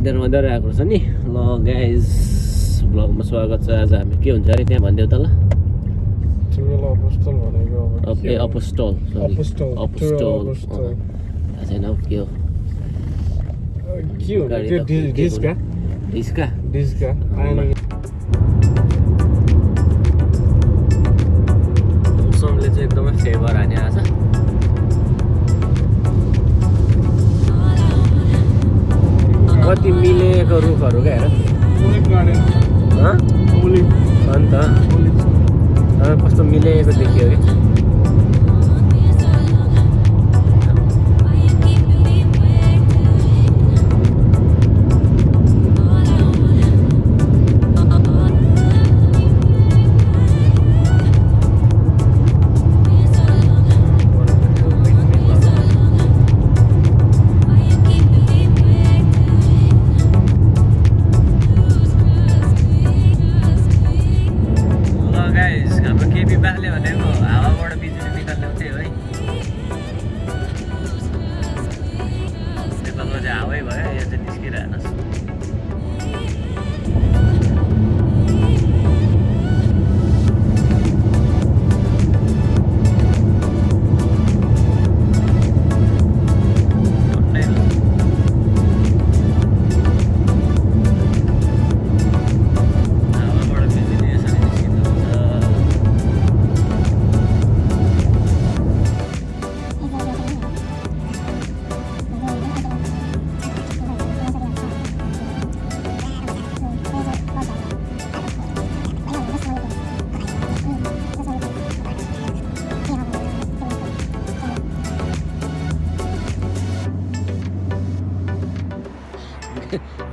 मन्दिर मन्दिर आएको रहेछ नि ल गाइज ब्लगमा स्वागत छ आज हामी के हुन्छ अरे त्यहाँ भनिदेऊ त ल अपोस्टल ए अपोस्टल। थाहा छैन हौ के हो डिस्का मौसमले चाहिँ एकदमै फेभर हाने आज कति मिलेको रुखहरू क्या हेर। अन्त? कस्तो मिलेको देखियो कि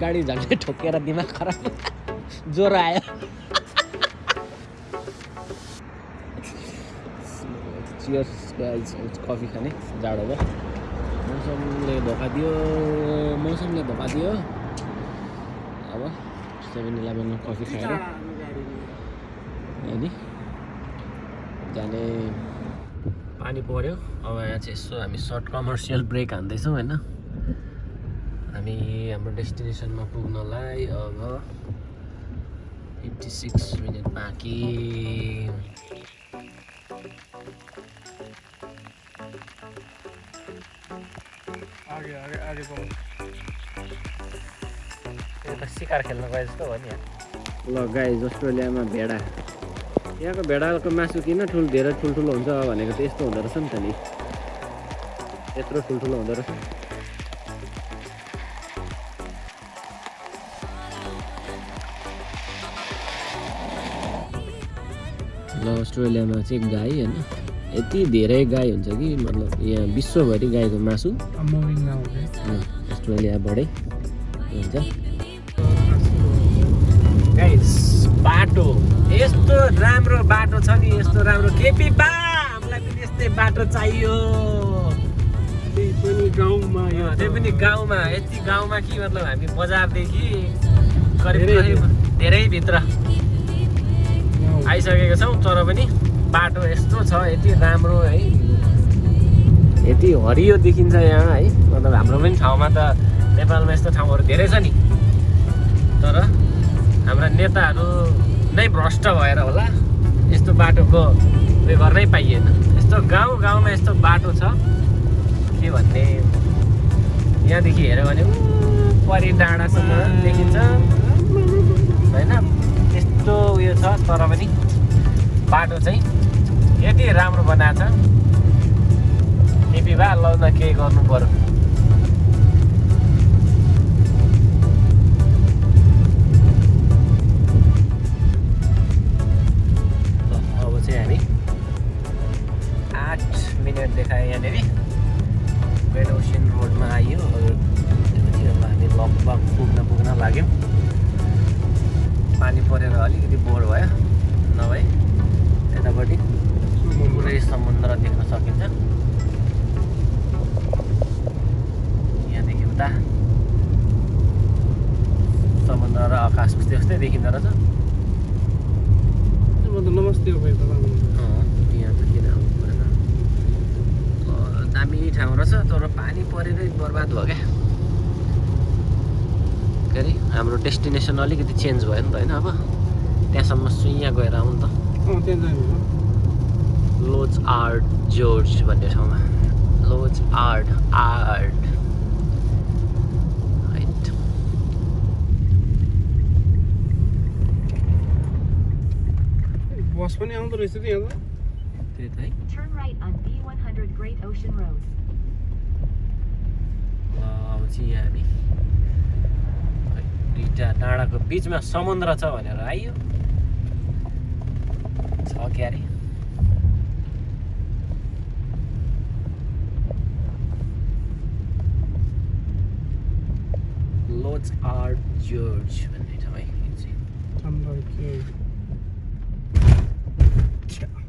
गाडी झन्डै ठोकेर दिमाग खराब ज्वरो आयो। चियर्स कफी खाने जाडो भयो। मौसमले धोका दियो। मौसमले धोका दियो। अब सेभेन इलेभेनमा कफी खाएर अनि जाने पानी पऱ्यो अब यहाँ चाहिँ यसो हामी सर्ट कमर्सियल ब्रेक हान्दैछौँ होइन? हामी हाम्रो डेस्टिनेसनमा पुग्नलाई अब फिफ्टी सिक्स मिनट बाँकी। सिकार खेल्न गए जस्तो हो नि ल गाई अस्ट्रेलियामा भेडा। यहाँको भेडाको मासु किन ठुल धेरै ठुल्ठुलो हुन्छ भनेको त यस्तो हुँदो रहेछ नि त नि। यत्रो ठुल्ठुलो हुँदो रहेछ। अस्ट्रेलियामा चाहिँ गाई होइन यति धेरै गाई हुन्छ कि मतलब यहाँ विश्वभरि गाईको मासु। अस्ट्रेलियाबाटै हुन्छ। गाइस बाटो। यस्तो राम्रो बाटो छ नि यस्तो राम्रो। केपी बा हामीलाई पनि यस्तै बाटो चाहियो। त्यही पनि गाउँमा यो अँ, त्यही पनि गाउँमा यति गाउँमा कि मतलब हामी बजारदेखि करिब धेरै करिब धेरै। भित्र। आइसकेको छौँ तर पनि बाटो यस्तो छ यति राम्रो है। यति हरियो देखिन्छ यहाँ है। मतलब हाम्रो पनि ठाउँमा त नेपालमा यस्तो ठाउँहरू धेरै छ नि। तर हाम्रा नेताहरू नै भ्रष्ट भएर होला यस्तो बाटोको उयो गर्नै पाइएन। यस्तो गाउँ गाउँमा यस्तो बाटो छ के भन्ने? यहाँदेखि हेऱ्यो भने परि डाँडासम्म देखिन्छ। होइन? त्यस्तो उयो छ तर पनि बाटो चाहिँ यति राम्रो बनाएको छ। केपी भए ल न केही गर्नु पर्यो। उता समुद्र र आकाश उस्तै देखिँदो रहेछ नमस्ते यहाँ त किन दामी ठाउँ रहेछ तर पानी परेरै बर्बाद भयो क्या हाम्रो डेस्टिनेसन अलिकति चेन्ज भयो नि त होइन अब त्यहाँसम्म सुइया गएर आउँ त लोज आर्ट जोर्ज भन्ने ठाउँमा लोज आर्ट आर्ट बस पनि आउँदो रहेछ त यहाँ त त्यही त है Turn right on B100 Great Ocean Road. ल, अब चाहिँ यहाँ हामी दुईवटा डाँडाको बिचमा समुद्र छ भनेर आइयो छ क्यारे लोज आर्ट जर्ज भन्ने ठाउँ है यो चाहिँ चन्द्र के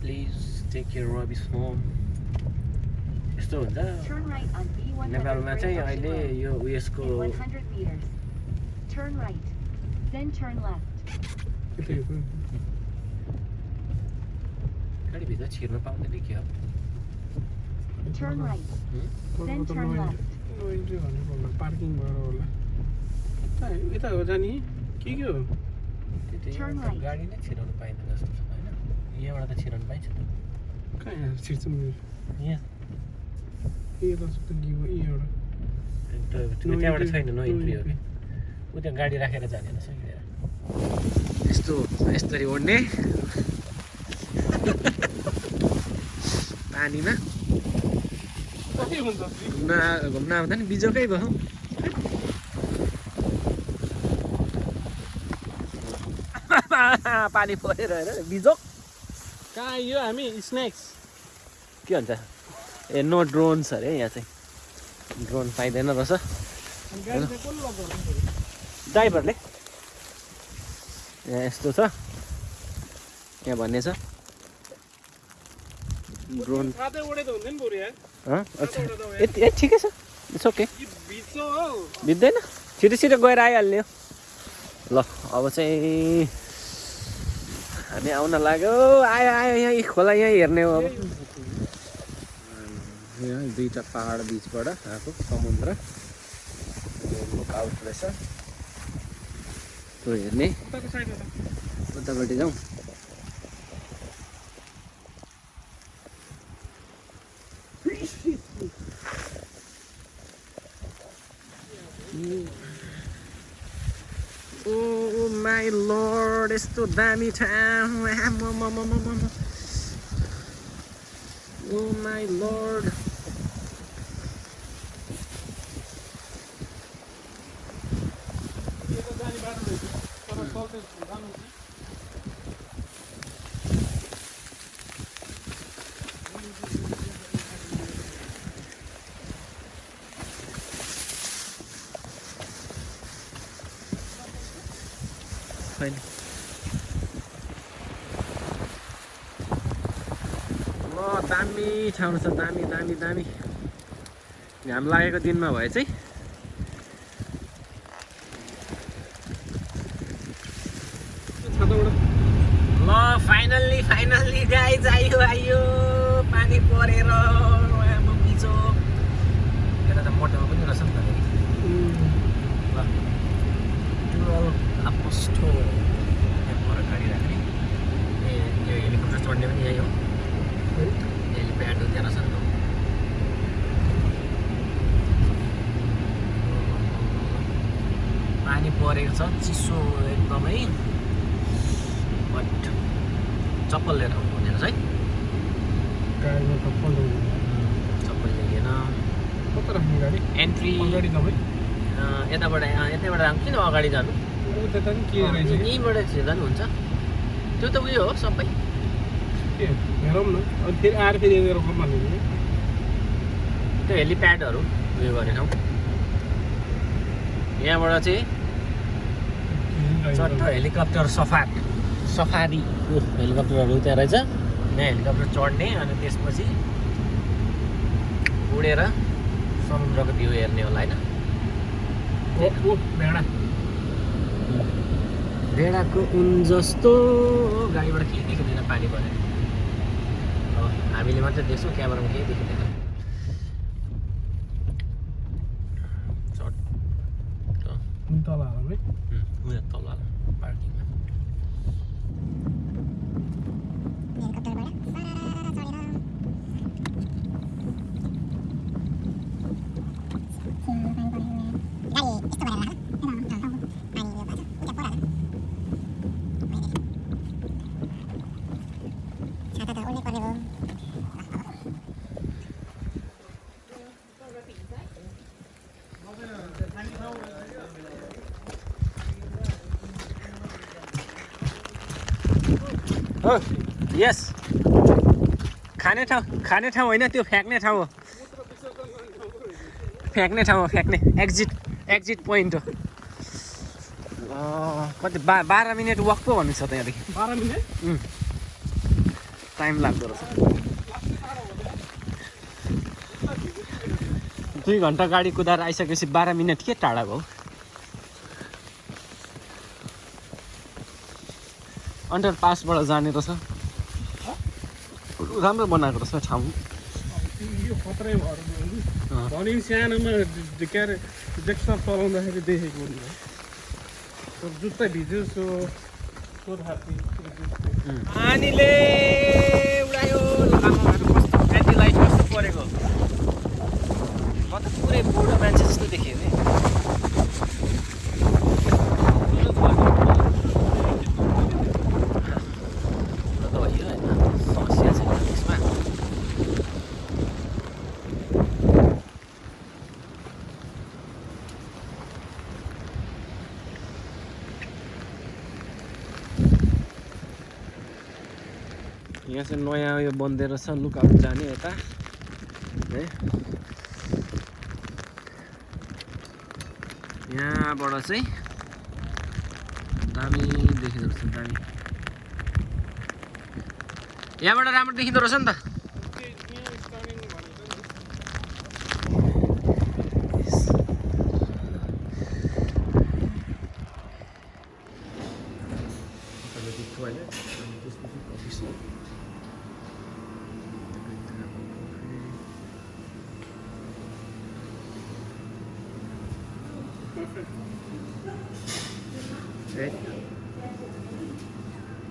प्लिज टेक केयर रबिस होम यस्तो हुन्छ Turn right on B100 नेपालमा Great चाहिँ Ocean अहिले Road. यो उयसको In 100 meters. Turn right. Then turn left. त्यतै हो गाडीभित्र छिर्नु पाउँदैन के हो Turn right. तपाईँको Then त turn no left. No entry भनेको होला पार्किङ भएर होला कहाँ यता हो जाने के के हो त्यही. गाडी नै छिराउनु पाइँदैन जस्तो छ होइन यहाँबाट त छिराउनु पाइन्छ त कहाँ यहाँ छिर्छ मेरो यहाँ ए त त गियो ए एउटा त्यो- No त्यहाँबाट entry, छैन नो no इन्ट्री हो कि ऊ त्यहाँ गाडी राखेर जाने यस्तो यसरी ओड्ने पानीमा घुम्न घुम्न आउँदा नि बिजोकै भयो पानी परेर हेर बिजोक कहाँ यो हामी? स्न्याक्स के भन्छ? ए नो ड्रोन्स अरे यहाँ चाहिँ। ड्रोन पाइँदैन रहेछ। ड्राइभरले। यहाँ यस्तो छ। यहाँ भन्ने छ। ड्रोन। हँ? यति ए ठिकै छ। इट्स ओके हो। बित्दैन छिटो छिटो गएर आइहाल्यो ल अब चाहिँ हामी आउन लाग्यो। आयो आयो यहाँ खोला यहाँ हेर्ने हो अब। यहाँ दुईवटा पाहाड बिचबाट आएको समुद्र। आउट रहेछ। त्यो हेर्ने। उतापट्टि जाउँ। लर्ड यस्तो दामी ठाउँ आम्मामामामामा। ओ माई लर्ड यो त जाने बाटो रहेछ तर चल्दै जानु छैन ल दामी ठाउँ छ दामी दामी दामी। घाम लागेको दिनमा भए चाहिँ ल फाइनल्ली फाइनल्ली गाइज आयो आयो पानी परेर आम्मा बिचो यता त मोटोमा पनि रहेछ नि त यहाँ पर गाडी राख्ने ए यो हेलिकप्टर चढ्ने पनि यही हो हेलिप्याड हो त्यहाँ रहेछ नि त पानी परेको छ चिसो एकदमै बट चप्पल लिएर आउनु हुने रहेछ है गाडीमा त पल्ट हुँदैन। चप्पल गाडी? एन्ट्री यताबाट यतैबाट आउँ किन अगाडि जानु? यहीँबाट छिर्दा नि हुन्छ। त्यो त उयो हो सबै। हेरौँ न। अनि फेरि आएर फेरि त्यो हेलिप्याडहरू उयो गर्ने ठाउँ। यहाँबाट चाहिँ चट्ट हेलिकप्टर सफार। सफारीको हेलिकप्टरहरू त्यहाँ रहेछ। यहाँ हेलिकप्टर चढ्ने अनि त्यसपछि उडेर समुद्रको भ्यू हेर्ने होला होइन? भेडा। भेडाको उन जस्तो गाडीबाट केही देखिँदैन पानी परेर हामीले मात्रै देख्छौँ क्यामेरामा केही देखिँदैन। तल हालौँ है उयो तल पार्किङमा हो यस खाने ठाउँ खाने ठाउँ होइन त्यो फ्याँक्ने ठाउँ हो। फ्याँक्ने ठाउँ हो फ्याँक्ने। एक्जिट एक्जिट पोइन्ट हो। कति बा बाह्र मिनट वक पो भन्नु छ त यहाँदेखि बाह्र मिनट? टाइम लाग्दो रहेछ। दुई घन्टा गाडी कुदाएर आइसकेपछि बाह्र मिनट के टाढा भयो? अन्डर पासबाट जाने रहेछ। राम्रो बनाएको रहेछ ठाउँ यो खत्रै भएर। भने सानोमा के अरे डेस्कटप चलाउँदाखेरि देखेको नि त्यो जुत्ता भिज्यो सो सो हात्ती पानीले उडायो लामाहरू कस्तो एन्टी लाइट कस्तो परेको। म त पुरै बुढो मान्छे जस्तो देखेँ नि बुढो त भयो होइन समस्या छैन त्यसमा यहाँ चाहिँ नयाँ उयो बन्दै रहेछ लुकआउट जाने यता है यहाँबाट चाहिँ दामी देखिँदो रहेछ दामी यहाँबाट राम्रो देखिँदो रहेछ नि त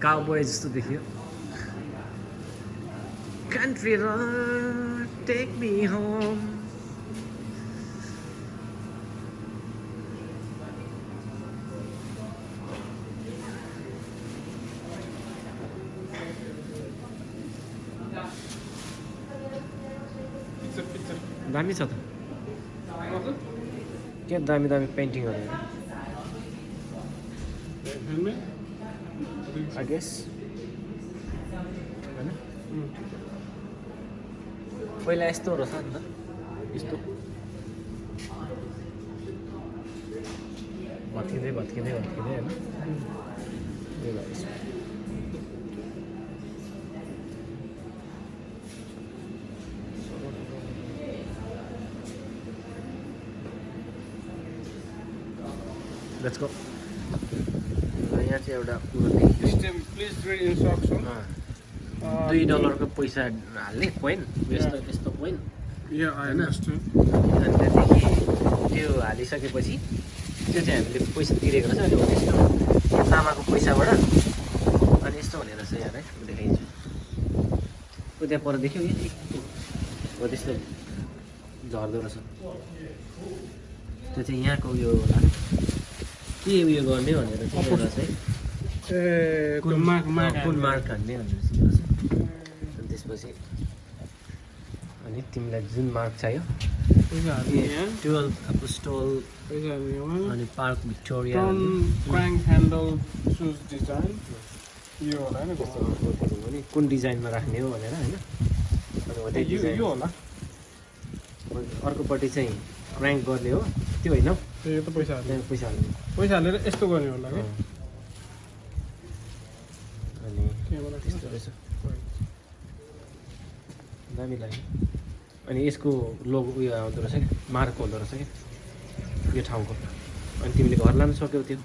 काउबोय जस्तो देखियो कन्ट्री टेक मी होम दामी छ त। के दामी दामी पेन्टिङहरू हेलमेट आई गेस होइन पहिला यस्तो रहेछ नि त यस्तो भत्किँदै भत्किँदै भत्किँदै होइन यो भयो यसमा। Let's go. यहाँ चाहिँ एउटा कुरो अँ, दुई डलरको पैसा हाल्ने कोइन यस्तो त्यस्तो कोइन अन्डरस्ट्यान्ड अनि त्यहाँदेखि त्यो हालिसकेपछि त्यो चाहिँ हामीले पैसा तिरेको रहेछ। अनि हो त्यस्तो तामाको पैसाबाट अनि यस्तो हुने रहेछ यहाँ है म देखाइदिन्छु ऊ त्यहाँ पर देख्यौ हो त्यस्तो झर्दो रहेछ। त्यो चाहिँ यहाँको उयो होला के उयो गर्ने भनेर एउटा चाहिँ। कुन मार्क मार्क कुन मार्क हान्ने भनेर अनि त्यसपछि अनि तिमीलाई जुन मार्क चाहियो टुवेल्भ यहाँ अनि पार्क भिक्टोरिया कुन डिजाइनमा राख्ने हो भनेर होइन। अनि अर्कोपट्टि चाहिँ क्र्याङ्क गर्ने हो। त्यो होइन यो त पैसा हाल्ने पैसा हाल्ने पैसा हालेर यस्तो गर्ने होला कि। अनि त्यहाँबाट त्यस्तो रहेछ दामी लाग्यो अनि यसको लोगो उयो आउँदो रहेछ क्या मार्क हुँदो रहेछ क्या यो ठाउँको अनि तिमीले घर लानु सक्यौ त्यो।